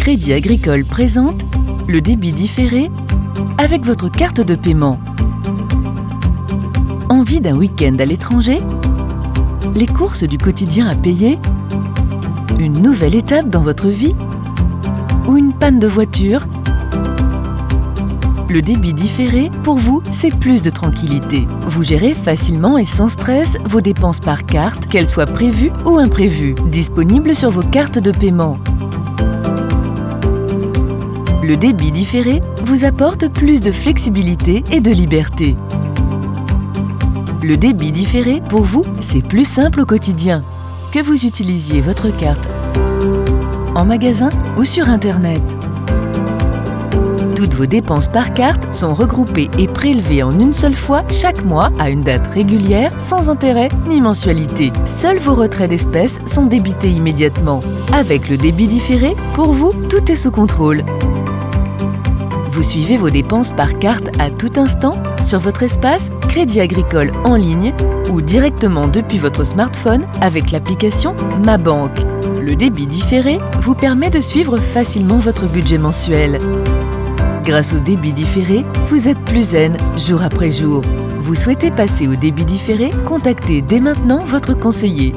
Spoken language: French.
Crédit Agricole présente le débit différé avec votre carte de paiement. Envie d'un week-end à l'étranger? Les courses du quotidien à payer? Une nouvelle étape dans votre vie? Ou une panne de voiture? Le débit différé, pour vous, c'est plus de tranquillité. Vous gérez facilement et sans stress vos dépenses par carte, qu'elles soient prévues ou imprévues. Disponible sur vos cartes de paiement. Le débit différé vous apporte plus de flexibilité et de liberté. Le débit différé, pour vous, c'est plus simple au quotidien. Que vous utilisiez votre carte? En magasin ou sur Internet? Toutes vos dépenses par carte sont regroupées et prélevées en une seule fois chaque mois à une date régulière, sans intérêt ni mensualité. Seuls vos retraits d'espèces sont débités immédiatement. Avec le débit différé, pour vous, tout est sous contrôle. Vous suivez vos dépenses par carte à tout instant sur votre espace Crédit Agricole en ligne ou directement depuis votre smartphone avec l'application Ma Banque. Le débit différé vous permet de suivre facilement votre budget mensuel. Grâce au débit différé, vous êtes plus zen jour après jour. Vous souhaitez passer au débit différé? Contactez dès maintenant votre conseiller